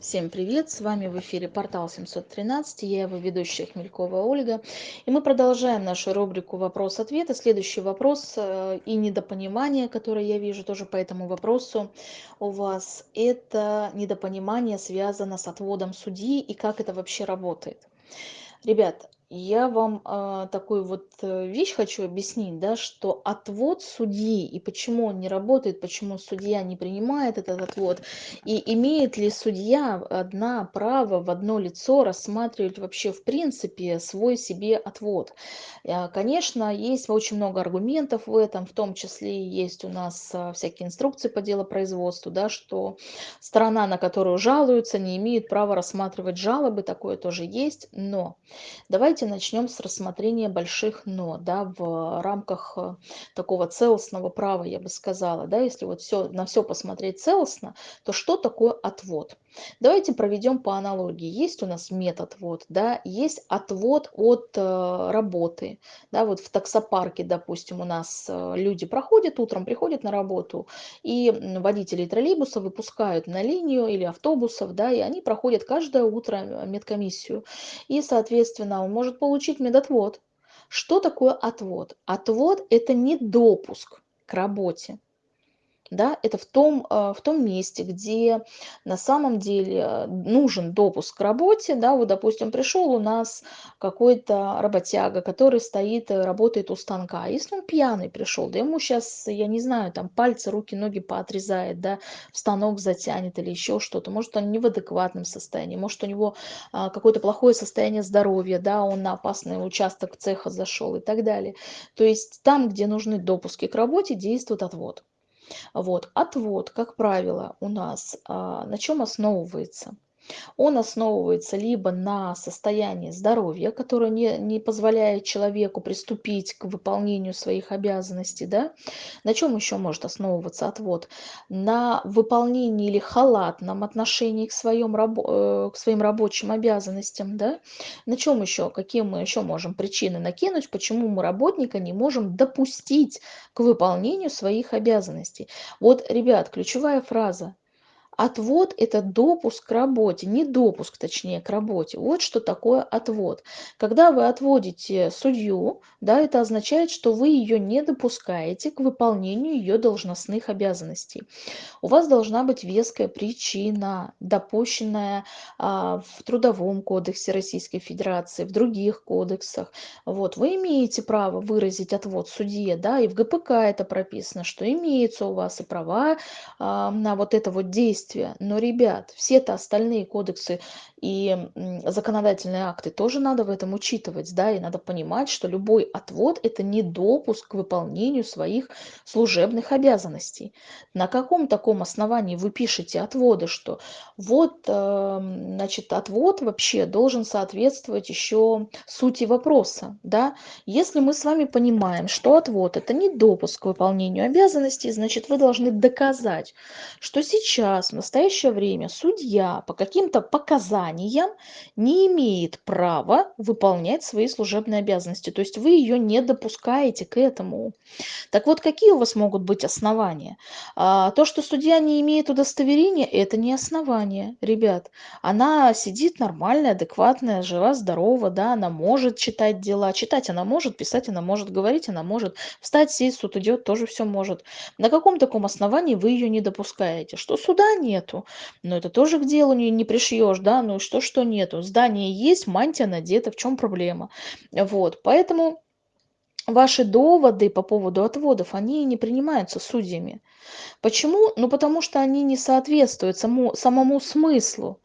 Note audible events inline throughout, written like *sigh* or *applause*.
Всем привет! С вами в эфире портал 713, я его ведущая Хмелькова Ольга. И мы продолжаем нашу рубрику «Вопрос-ответ». И следующий вопрос э, и недопонимание, которое я вижу тоже по этому вопросу у вас, это недопонимание связано с отводом судьи и как это вообще работает. Ребят, я вам а, такую вот э, вещь хочу объяснить, да, что отвод судьи и почему он не работает, почему судья не принимает этот отвод, и имеет ли судья одна право в одно лицо рассматривать вообще в принципе свой себе отвод. А, конечно, есть очень много аргументов в этом, в том числе есть у нас а, всякие инструкции по делопроизводству, да, что сторона, на которую жалуются, не имеет права рассматривать жалобы, такое тоже есть, но давайте Давайте начнем с рассмотрения больших «но» да, в рамках э, такого целостного права, я бы сказала. Да, если вот все, на все посмотреть целостно, то что такое отвод? Давайте проведем по аналогии. Есть у нас метод вот, да, есть отвод от э, работы. Да, вот в таксопарке, допустим, у нас э, люди проходят утром, приходят на работу, и водители троллейбуса выпускают на линию или автобусов, да, и они проходят каждое утро медкомиссию. И, соответственно, он может получить медотвод. Что такое отвод? Отвод – это не допуск к работе да, это в том, э, в том месте, где на самом деле нужен допуск к работе, да, вот, допустим, пришел у нас какой-то работяга, который стоит, э, работает у станка, если он пьяный пришел, да ему сейчас, я не знаю, там пальцы, руки, ноги поотрезает, да, в станок затянет или еще что-то, может он не в адекватном состоянии, может у него а, какое-то плохое состояние здоровья, да, он на опасный участок цеха зашел и так далее. То есть там, где нужны допуски к работе, действует отвод. Вот. Отвод, как правило, у нас а, на чем основывается? Он основывается либо на состоянии здоровья, которое не, не позволяет человеку приступить к выполнению своих обязанностей. Да? На чем еще может основываться отвод? На выполнении или халатном отношении к, своим, э, к своим рабочим обязанностям. Да? На чем еще? Какие мы еще можем причины накинуть, почему мы работника не можем допустить к выполнению своих обязанностей? Вот, ребят, ключевая фраза Отвод – это допуск к работе, не допуск, точнее, к работе. Вот что такое отвод. Когда вы отводите судью, да, это означает, что вы ее не допускаете к выполнению ее должностных обязанностей. У вас должна быть веская причина, допущенная а, в Трудовом кодексе Российской Федерации, в других кодексах. Вот, вы имеете право выразить отвод судье, да, и в ГПК это прописано, что имеются у вас и права а, на вот это вот действие действия. Но, ребят, все-то остальные кодексы и законодательные акты тоже надо в этом учитывать, да, и надо понимать, что любой отвод – это не допуск к выполнению своих служебных обязанностей. На каком таком основании вы пишете отводы, что вот, эм, значит, отвод вообще должен соответствовать еще сути вопроса, да? Если мы с вами понимаем, что отвод – это не допуск к выполнению обязанностей, значит, вы должны доказать, что сейчас, в настоящее время, судья по каким-то показаниям званием не имеет права выполнять свои служебные обязанности. То есть вы ее не допускаете к этому. Так вот, какие у вас могут быть основания? А, то, что судья не имеет удостоверения, это не основание, ребят. Она сидит нормальная, адекватная, жива, здорова, да, она может читать дела. Читать она может, писать она может, говорить она может. Встать, сесть, суд идет, тоже все может. На каком таком основании вы ее не допускаете? Что суда нету? Но это тоже к делу не, не пришьешь, да, ну что, что нету. Здание есть, мантия надета, в чем проблема? Вот, поэтому ваши доводы по поводу отводов, они не принимаются судьями. Почему? Ну, потому что они не соответствуют самому, самому смыслу.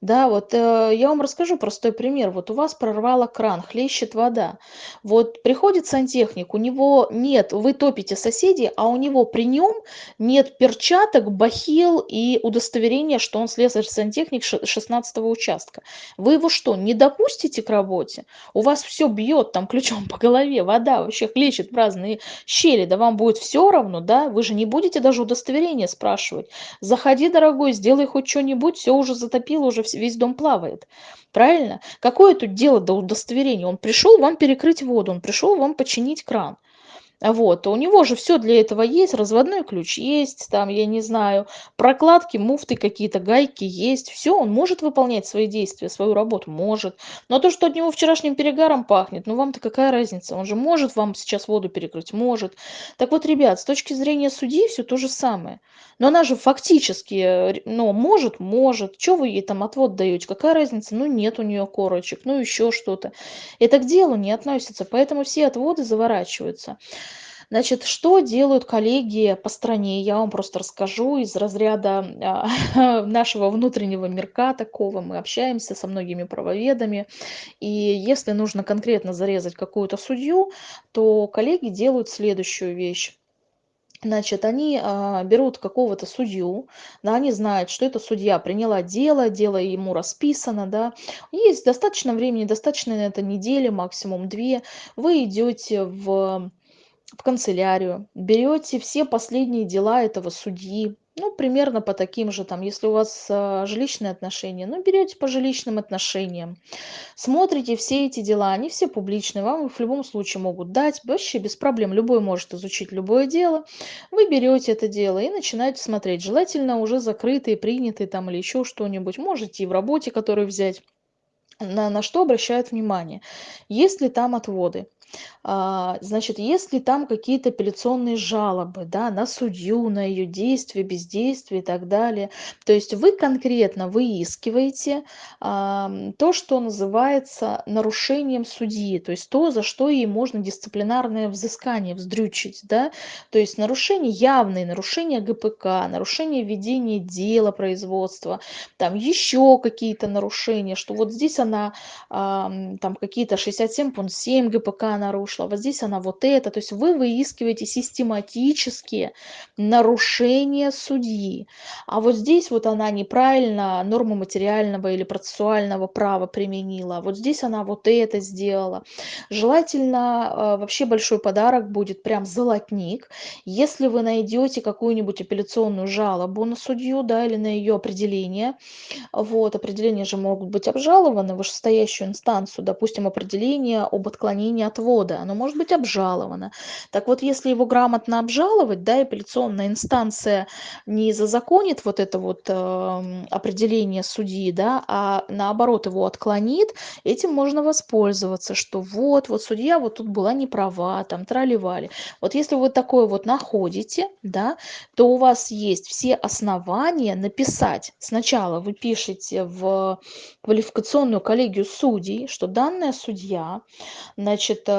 Да, вот э, я вам расскажу простой пример. Вот у вас прорвало кран, хлещет вода. Вот приходит сантехник, у него нет, вы топите соседей, а у него при нем нет перчаток, бахил и удостоверения, что он слесарь-сантехник 16 участка. Вы его что, не допустите к работе? У вас все бьет там ключом по голове, вода вообще хлещет в разные щели, да вам будет все равно, да? Вы же не будете даже удостоверение спрашивать. Заходи, дорогой, сделай хоть что-нибудь, все уже затопило, уже весь дом плавает. Правильно? Какое тут дело до удостоверения? Он пришел вам перекрыть воду, он пришел вам починить кран. А вот, у него же все для этого есть, разводной ключ есть, там, я не знаю, прокладки, муфты какие-то, гайки есть. все, он может выполнять свои действия, свою работу, может. Но то, что от него вчерашним перегаром пахнет, ну вам-то какая разница? Он же может вам сейчас воду перекрыть? Может. Так вот, ребят, с точки зрения судьи все то же самое. Но она же фактически, э, ну, может, может. Чё вы ей там отвод даете? Какая разница? Ну, нет у нее корочек, ну, еще что-то. Это к делу не относится, поэтому все отводы заворачиваются. Значит, что делают коллеги по стране? Я вам просто расскажу из разряда а, *laughs* нашего внутреннего мирка такого. Мы общаемся со многими правоведами. И если нужно конкретно зарезать какую-то судью, то коллеги делают следующую вещь. Значит, они а, берут какого-то судью, да, они знают, что эта судья приняла дело, дело ему расписано, да, есть достаточно времени, достаточно на это недели, максимум две, вы идете в в канцелярию, берете все последние дела этого судьи, ну, примерно по таким же, там, если у вас а, жилищные отношения, ну, берете по жилищным отношениям, смотрите все эти дела, они все публичные, вам их в любом случае могут дать, вообще без проблем, любой может изучить любое дело, вы берете это дело и начинаете смотреть, желательно уже закрытые, принятые там или еще что-нибудь, можете и в работе, которую взять, на, на что обращают внимание, есть ли там отводы, значит, если там какие-то апелляционные жалобы, да, на судью, на ее действия, бездействие и так далее, то есть вы конкретно выискиваете а, то, что называется нарушением судьи, то есть то, за что ей можно дисциплинарное взыскание вздрючить, да, то есть нарушение, явные нарушения ГПК, нарушение ведения дела производства, там еще какие-то нарушения, что вот здесь она а, там какие-то 67 пункт 7 ГПК нарушила, вот здесь она вот это. То есть вы выискиваете систематические нарушения судьи. А вот здесь вот она неправильно норму материального или процессуального права применила. Вот здесь она вот это сделала. Желательно э, вообще большой подарок будет прям золотник. Если вы найдете какую-нибудь апелляционную жалобу на судью, да, или на ее определение, вот, определения же могут быть обжалованы в вышестоящую инстанцию, допустим, определение об отклонении от отвода, оно может быть обжаловано. Так вот, если его грамотно обжаловать, да, апелляционная инстанция не зазаконит вот это вот э, определение судьи, да, а наоборот его отклонит, этим можно воспользоваться, что вот, вот судья вот тут была не права, там траливали. Вот если вы такое вот находите, да, то у вас есть все основания написать. Сначала вы пишете в квалификационную коллегию судей, что данная судья, значит, Э,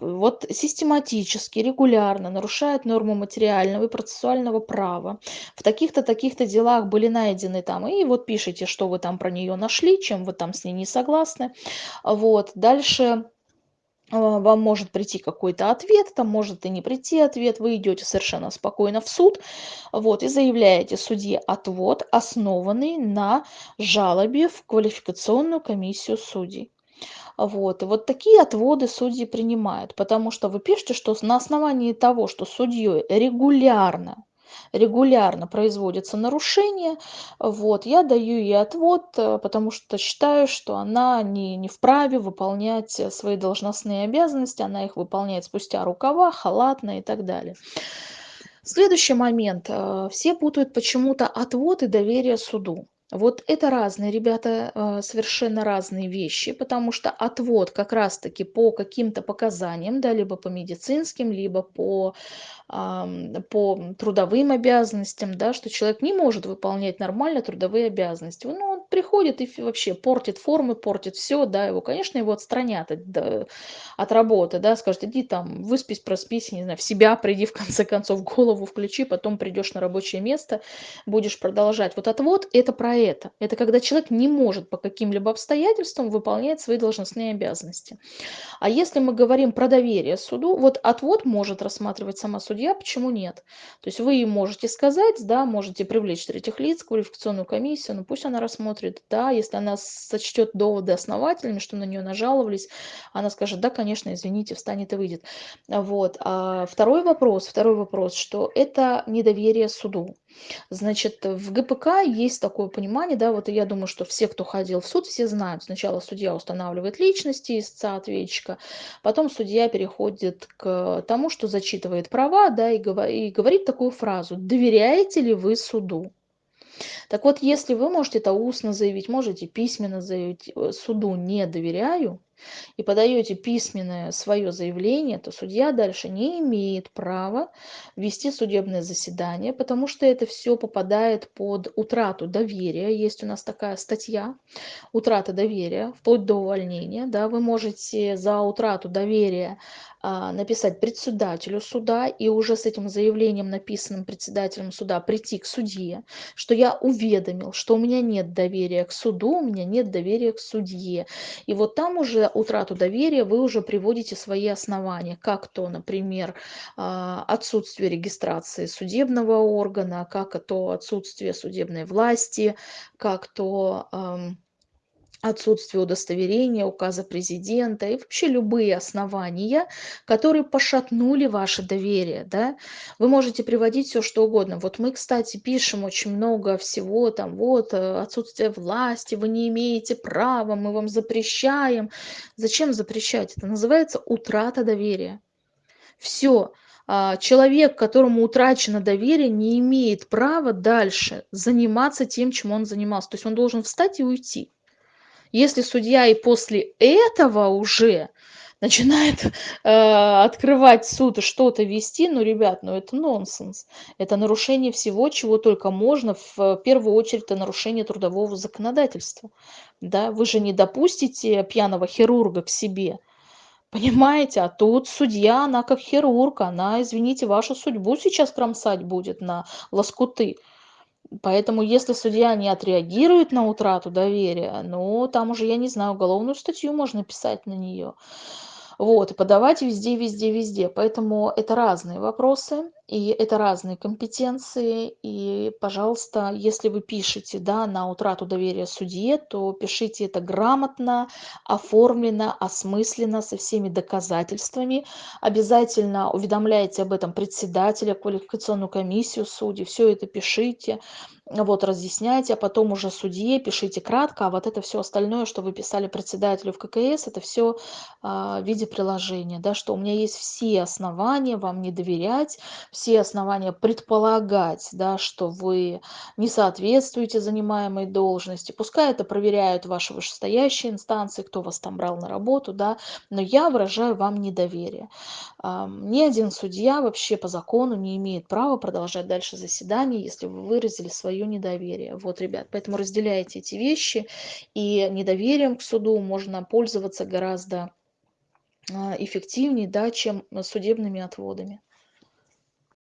вот систематически, регулярно нарушает норму материального и процессуального права. В таких-то, таких-то делах были найдены там, и вот пишите, что вы там про нее нашли, чем вы там с ней не согласны. Вот, дальше э, вам может прийти какой-то ответ, там может и не прийти ответ, вы идете совершенно спокойно в суд, вот, и заявляете судье отвод, основанный на жалобе в квалификационную комиссию судей. Вот. И вот такие отводы судьи принимают, потому что вы пишете, что на основании того, что судьей регулярно регулярно производится нарушение, вот, я даю ей отвод, э, потому что считаю, что она не, не вправе выполнять свои должностные обязанности, она их выполняет спустя рукава, халатно и так далее. Следующий момент. Э, все путают почему-то отвод и доверие суду. Вот это разные, ребята, а, совершенно разные вещи, потому что отвод как раз-таки по каким-то показаниям, да, либо по медицинским, либо по по трудовым обязанностям, да, что человек не может выполнять нормально трудовые обязанности. Ну, приходит и вообще портит формы, портит все, да, его, конечно, его отстранят от, от работы, да, скажут, иди там, выспись, проспись, не знаю, в себя приди, в конце концов, голову включи, потом придешь на рабочее место, будешь продолжать. Вот отвод – это про это. Это когда человек не может по каким-либо обстоятельствам выполнять свои должностные обязанности. А если мы говорим про доверие суду, вот отвод может рассматривать сама судья, почему нет? То есть вы можете сказать, да, можете привлечь третьих лиц, квалификационную комиссию, ну пусть она рассмотрит рассмотрит. Да, если она сочтет доводы основательными, что на нее нажаловались, она скажет: "Да, конечно, извините", встанет и выйдет. Вот. А второй вопрос второй вопрос, что это недоверие суду. Значит, в ГПК есть такое понимание, да, вот я думаю, что все, кто ходил в суд, все знают. Сначала судья устанавливает личности истца, ответчика, потом судья переходит к тому, что зачитывает права, да, и говорит такую фразу: "Доверяете ли вы суду?" Так вот, если вы можете это устно заявить, можете письменно заявить, э, суду не доверяю, и подаете письменное свое заявление, то судья дальше не имеет права вести судебное заседание, потому что это все попадает под утрату доверия. Есть у нас такая статья утрата доверия, вплоть до увольнения. Да, вы можете за утрату доверия а, написать председателю суда и уже с этим заявлением, написанным председателем суда, прийти к судье, что я уведомил, что у меня нет доверия к суду, у меня нет доверия к судье. И вот там уже утрату доверия вы уже приводите свои основания, как то, например, а, отсутствие регистрации судебного органа, как то отсутствие судебной власти, как то отсутствие удостоверения, указа президента и вообще любые основания, которые пошатнули ваше доверие. Да? Вы можете приводить все что угодно. Вот мы, кстати, пишем очень много всего, там вот э, отсутствие власти, вы не имеете права, мы вам запрещаем. Зачем запрещать? Это называется утрата доверия. Все. А, человек, которому утрачено доверие, не имеет права дальше заниматься тем, чем он занимался. То есть он должен встать и уйти. Если судья и после этого уже *laughs* начинает э, открывать суд и что-то вести, ну, ребят, ну это нонсенс. Это нарушение всего, чего только можно. В первую очередь, это нарушение трудового законодательства. Да? Вы же не допустите пьяного хирурга к себе. Понимаете? А тут судья, она как хирург, она, извините, вашу судьбу сейчас кромсать будет на лоскуты. Поэтому если судья не отреагирует на утрату доверия, ну, там уже, я не знаю, уголовную статью можно писать на нее вот и подавать везде везде везде. Поэтому это разные вопросы и это разные компетенции. И пожалуйста если вы пишете да на утрату доверия судье то пишите это грамотно оформлено осмысленно со всеми доказательствами. Обязательно уведомляйте об этом председателя квалификационную комиссию судей. Все это пишите вот разъясняйте а потом уже судье пишите кратко а вот это все остальное что вы писали председателю в ккс это все а, в виде приложения да что у меня есть все основания вам не доверять все основания предполагать да что вы не соответствуете занимаемой должности. Пускай это проверяют ваши вышестоящие инстанции кто вас там брал на работу да но я выражаю вам недоверие. А, ни один судья вообще по закону не имеет права продолжать дальше заседание если вы выразили свое свое недоверие. Вот, ребят, поэтому разделяйте эти вещи, и недоверием к суду можно пользоваться гораздо а, эффективнее, да, чем судебными отводами.